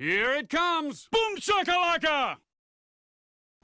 Here it comes! Boom shakalaka!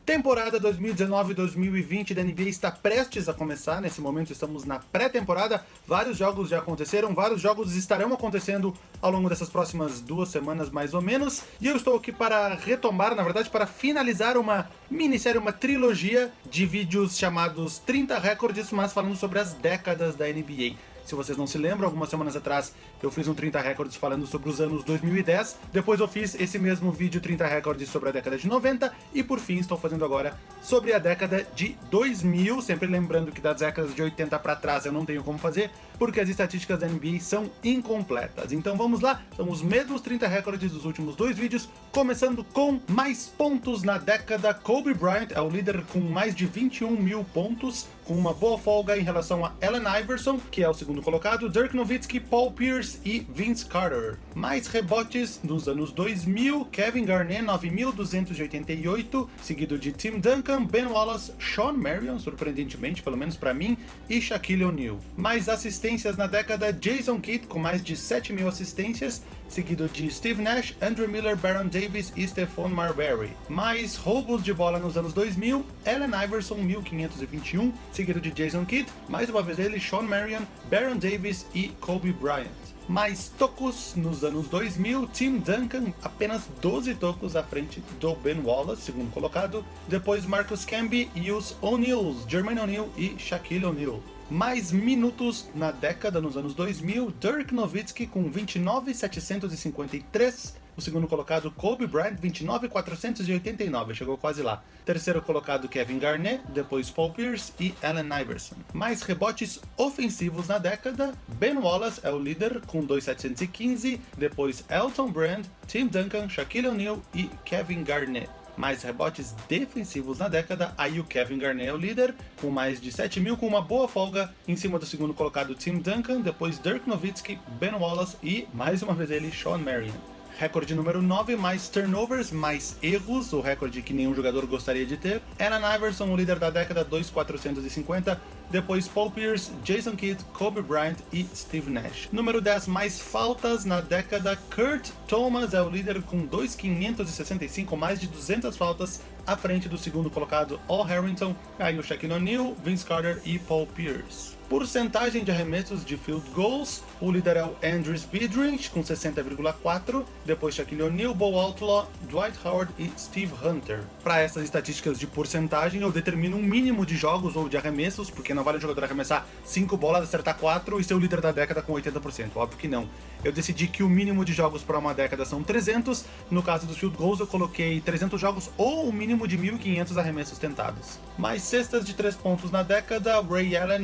Temporada 2019-2020 da NBA está prestes a começar, nesse momento estamos na pré-temporada, vários jogos já aconteceram, vários jogos estarão acontecendo ao longo dessas próximas duas semanas mais ou menos, e eu estou aqui para retomar, na verdade para finalizar uma minissérie, uma trilogia de vídeos chamados 30 Recordes, mas falando sobre as décadas da NBA. Se vocês não se lembram, algumas semanas atrás eu fiz um 30 Records falando sobre os anos 2010, depois eu fiz esse mesmo vídeo 30 Records sobre a década de 90, e por fim estou fazendo agora sobre a década de 2000, sempre lembrando que das décadas de 80 para trás eu não tenho como fazer, porque as estatísticas da NBA são incompletas. Então vamos lá, são os mesmos 30 recordes dos últimos dois vídeos, começando com mais pontos na década. Kobe Bryant é o líder com mais de 21 mil pontos, com uma boa folga em relação a Allen Iverson, que é o segundo colocado, Dirk Nowitzki, Paul Pierce e Vince Carter. Mais rebotes nos anos 2000, Kevin Garnett 9.288, seguido de Tim Duncan, Ben Wallace, Sean Marion, surpreendentemente, pelo menos para mim, e Shaquille O'Neal. Mais assistências na década, Jason Kidd com mais de 7 mil assistências, seguido de Steve Nash, Andrew Miller, Baron Davis e Stephon Marbury. Mais roubos de bola nos anos 2000, Allen Iverson 1521, seguido de Jason Kidd, mais uma vez ele, Sean Marion, Baron Davis e Kobe Bryant. Mais tocos nos anos 2000, Tim Duncan apenas 12 tocos à frente do Ben Wallace, segundo colocado, depois Marcus Camby e os O'Neills, Jermaine O'Neal e Shaquille O'Neal. Mais minutos na década nos anos 2000, Dirk Nowitzki com 29.753, o segundo colocado Kobe Bryant 29.489, chegou quase lá. Terceiro colocado Kevin Garnett, depois Paul Pierce e Allen Iverson. Mais rebotes ofensivos na década, Ben Wallace é o líder com 2.715, depois Elton Brand, Tim Duncan, Shaquille O'Neal e Kevin Garnett mais rebotes defensivos na década, aí o Kevin Garnett é o líder, com mais de 7 mil, com uma boa folga em cima do segundo colocado Tim Duncan, depois Dirk Nowitzki, Ben Wallace e, mais uma vez ele, Sean Marion. Recorde número 9, mais turnovers, mais erros, o recorde que nenhum jogador gostaria de ter. Allen Iverson, o líder da década, 2,450. Depois Paul Pierce, Jason Kidd, Kobe Bryant e Steve Nash. Número 10, mais faltas na década. Kurt Thomas é o líder com 2,565, mais de 200 faltas à frente do segundo colocado Al Harrington, aí o Shaquille O'Neal, Vince Carter e Paul Pierce. Porcentagem de arremessos de field goals, o líder é o Andrew Speedrich com 60,4, depois Shaquille O'Neal, Bo Outlaw, Dwight Howard e Steve Hunter. Para essas estatísticas de porcentagem, eu determino um mínimo de jogos ou de arremessos, porque não vale um jogador arremessar 5 bolas, acertar 4 e ser o líder da década com 80%, óbvio que não. Eu decidi que o mínimo de jogos para uma década são 300, no caso dos field goals eu coloquei 300 jogos ou o mínimo de 1.500 arremessos tentados. Mais cestas de 3 pontos na década, Ray Allen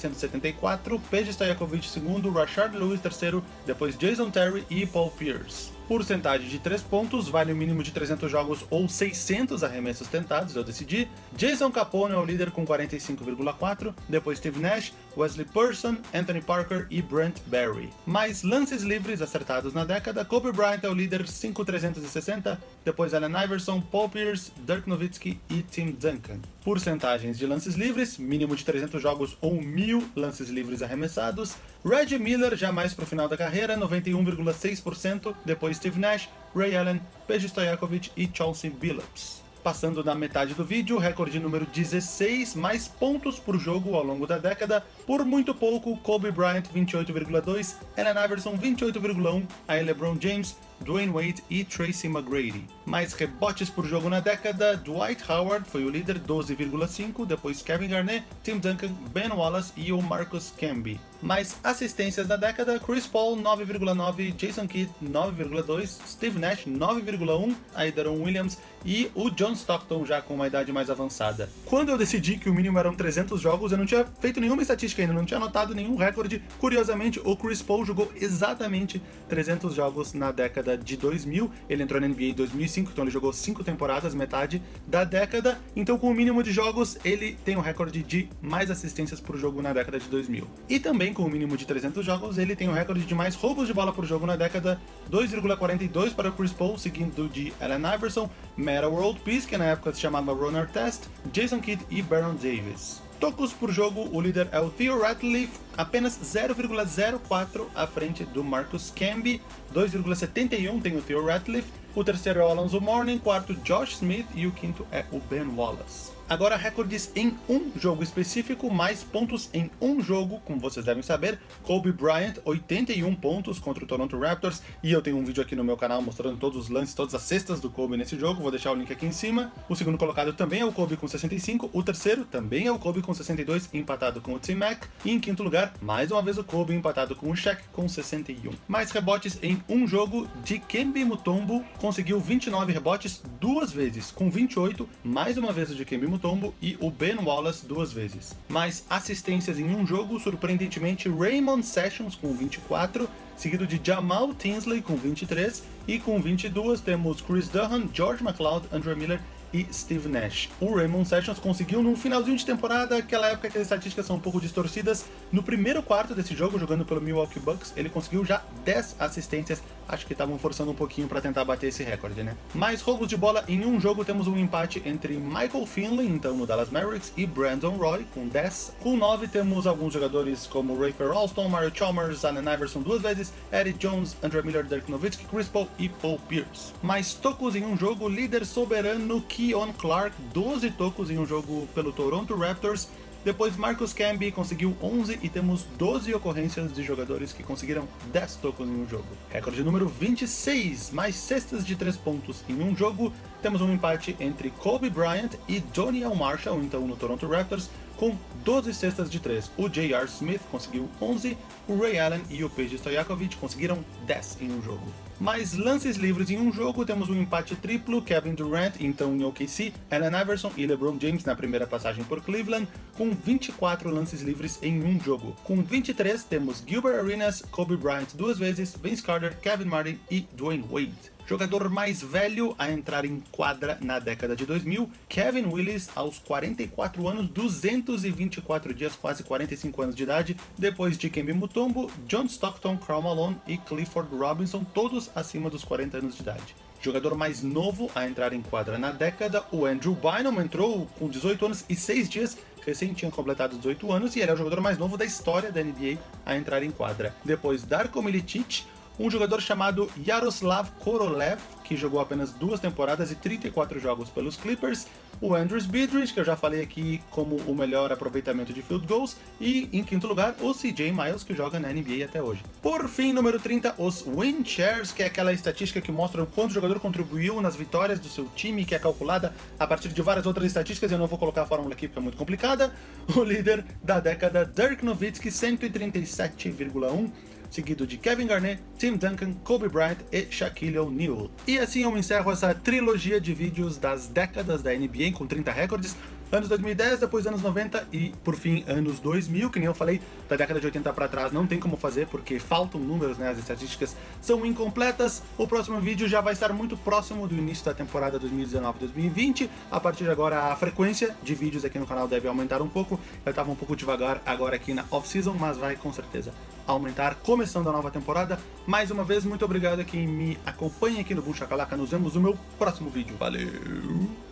1974, Peja Stojakovic segundo, Rashard Lewis terceiro, depois Jason Terry e Paul Pierce porcentagem de 3 pontos, vale o mínimo de 300 jogos ou 600 arremessos tentados, eu decidi. Jason Capone é o líder com 45,4, depois Steve Nash, Wesley Person, Anthony Parker e Brent Barry. Mais lances livres acertados na década, Kobe Bryant é o líder 5,360, depois Allen Iverson, Paul Pierce, Dirk Nowitzki e Tim Duncan. Porcentagens de lances livres, mínimo de 300 jogos ou 1000 lances livres arremessados. Reggie Miller, já mais para o final da carreira, 91,6%, depois Steve Nash, Ray Allen, Peja Stojakovic e Chauncey Billups. Passando na metade do vídeo, recorde número 16, mais pontos por jogo ao longo da década, por muito pouco, Kobe Bryant 28,2, Allen Iverson 28,1, aí LeBron James Dwayne Wade e Tracy McGrady. Mais rebotes por jogo na década, Dwight Howard foi o líder 12,5, depois Kevin Garnett, Tim Duncan, Ben Wallace e o Marcus Camby. Mais assistências da década, Chris Paul 9,9, Jason Kidd 9,2, Steve Nash 9,1, Aidaron Williams e o John Stockton já com uma idade mais avançada. Quando eu decidi que o mínimo eram 300 jogos, eu não tinha feito nenhuma estatística ainda, não tinha anotado nenhum recorde. Curiosamente, o Chris Paul jogou exatamente 300 jogos na década de 2000, ele entrou na NBA em 2005, então ele jogou 5 temporadas, metade da década, então com o mínimo de jogos, ele tem o recorde de mais assistências por jogo na década de 2000. E também com o mínimo de 300 jogos, ele tem o recorde de mais roubos de bola por jogo na década, 2,42 para Chris Paul, seguindo de Allen Iverson, Meta World Peace, que na época se chamava Runner Test, Jason Kidd e Baron Davis. Tocos por jogo, o líder é o Theo Ratliff apenas 0,04 à frente do Marcus Camby, 2,71 tem o Theo Ratliff, o terceiro é o Alonso Mourning, quarto Josh Smith e o quinto é o Ben Wallace. Agora recordes em um jogo específico, mais pontos em um jogo, como vocês devem saber. Kobe Bryant, 81 pontos contra o Toronto Raptors, e eu tenho um vídeo aqui no meu canal mostrando todos os lances, todas as cestas do Kobe nesse jogo, vou deixar o link aqui em cima. O segundo colocado também é o Kobe com 65, o terceiro também é o Kobe com 62, empatado com o T-Mac, e em quinto lugar, mais uma vez o Kobe empatado com o Shaq com 61. Mais rebotes em um jogo, Dikembe Mutombo conseguiu 29 rebotes duas vezes, com 28, mais uma vez o Dikembe Mutombo Mutombo e o Ben Wallace duas vezes. Mais assistências em um jogo, surpreendentemente Raymond Sessions com 24, seguido de Jamal Tinsley com 23, e com 22 temos Chris Duhan, George McLeod, Andrew Miller e Steve Nash. O Raymond Sessions conseguiu no finalzinho de temporada, aquela época que as estatísticas são um pouco distorcidas, no primeiro quarto desse jogo, jogando pelo Milwaukee Bucks, ele conseguiu já 10 assistências, acho que estavam forçando um pouquinho para tentar bater esse recorde, né? Mais roubos de bola em um jogo, temos um empate entre Michael Finley, então no Dallas Mavericks, e Brandon Roy, com 10. Com 9 temos alguns jogadores como Rafer Alston, Mario Chalmers, Allen Iverson duas vezes, Eddie Jones, Andrew Miller, Dirk Nowitzki, Chris Paul e Paul Pierce. Mais tocos em um jogo, líder soberano Keon Clark, 12 tocos em um jogo pelo Toronto Raptors. Depois Marcus Camby conseguiu 11 e temos 12 ocorrências de jogadores que conseguiram 10 tocos em um jogo. Recorde número 26, mais cestas de 3 pontos em um jogo. Temos um empate entre Kobe Bryant e Doniel Marshall, então no Toronto Raptors, com 12 cestas de 3. O J.R. Smith conseguiu 11, o Ray Allen e o Peja Stojakovic conseguiram 10 em um jogo. Mais lances livres em um jogo, temos um empate triplo, Kevin Durant, então em OKC, Allen Iverson e LeBron James na primeira passagem por Cleveland, com 24 lances livres em um jogo. Com 23, temos Gilbert Arenas, Kobe Bryant duas vezes, Vince Carter, Kevin Martin e Dwayne Wade jogador mais velho a entrar em quadra na década de 2000, Kevin Willis, aos 44 anos, 224 dias, quase 45 anos de idade, depois de Kembe Mutombo, John Stockton, Karl Malone e Clifford Robinson, todos acima dos 40 anos de idade. Jogador mais novo a entrar em quadra na década, o Andrew Bynum entrou com 18 anos e 6 dias, recém tinha completado 18 anos, e ele é o jogador mais novo da história da NBA a entrar em quadra. Depois Darko Milicic, um jogador chamado Yaroslav Korolev, que jogou apenas duas temporadas e 34 jogos pelos Clippers, o Andrews Bidridge, que eu já falei aqui como o melhor aproveitamento de field goals, e em quinto lugar, o CJ Miles, que joga na NBA até hoje. Por fim, número 30, os win shares, que é aquela estatística que mostra o quanto o jogador contribuiu nas vitórias do seu time, que é calculada a partir de várias outras estatísticas, eu não vou colocar a fórmula aqui porque é muito complicada. O líder da década, Dirk Nowitzki, 137,1 seguido de Kevin Garnett, Tim Duncan, Kobe Bryant e Shaquille O'Neal. E assim eu encerro essa trilogia de vídeos das décadas da NBA com 30 recordes, anos 2010, depois anos 90 e, por fim, anos 2000, que nem eu falei, da década de 80 para trás não tem como fazer, porque faltam números, né, as estatísticas são incompletas. O próximo vídeo já vai estar muito próximo do início da temporada 2019-2020, a partir de agora a frequência de vídeos aqui no canal deve aumentar um pouco, eu estava um pouco devagar agora aqui na off-season, mas vai com certeza aumentar, começando a nova temporada. Mais uma vez, muito obrigado a quem me acompanha aqui no Boom nos vemos no meu próximo vídeo, valeu!